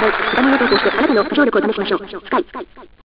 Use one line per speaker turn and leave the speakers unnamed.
こ、歌声を投してあなたの協力を試しましょう。スカイ。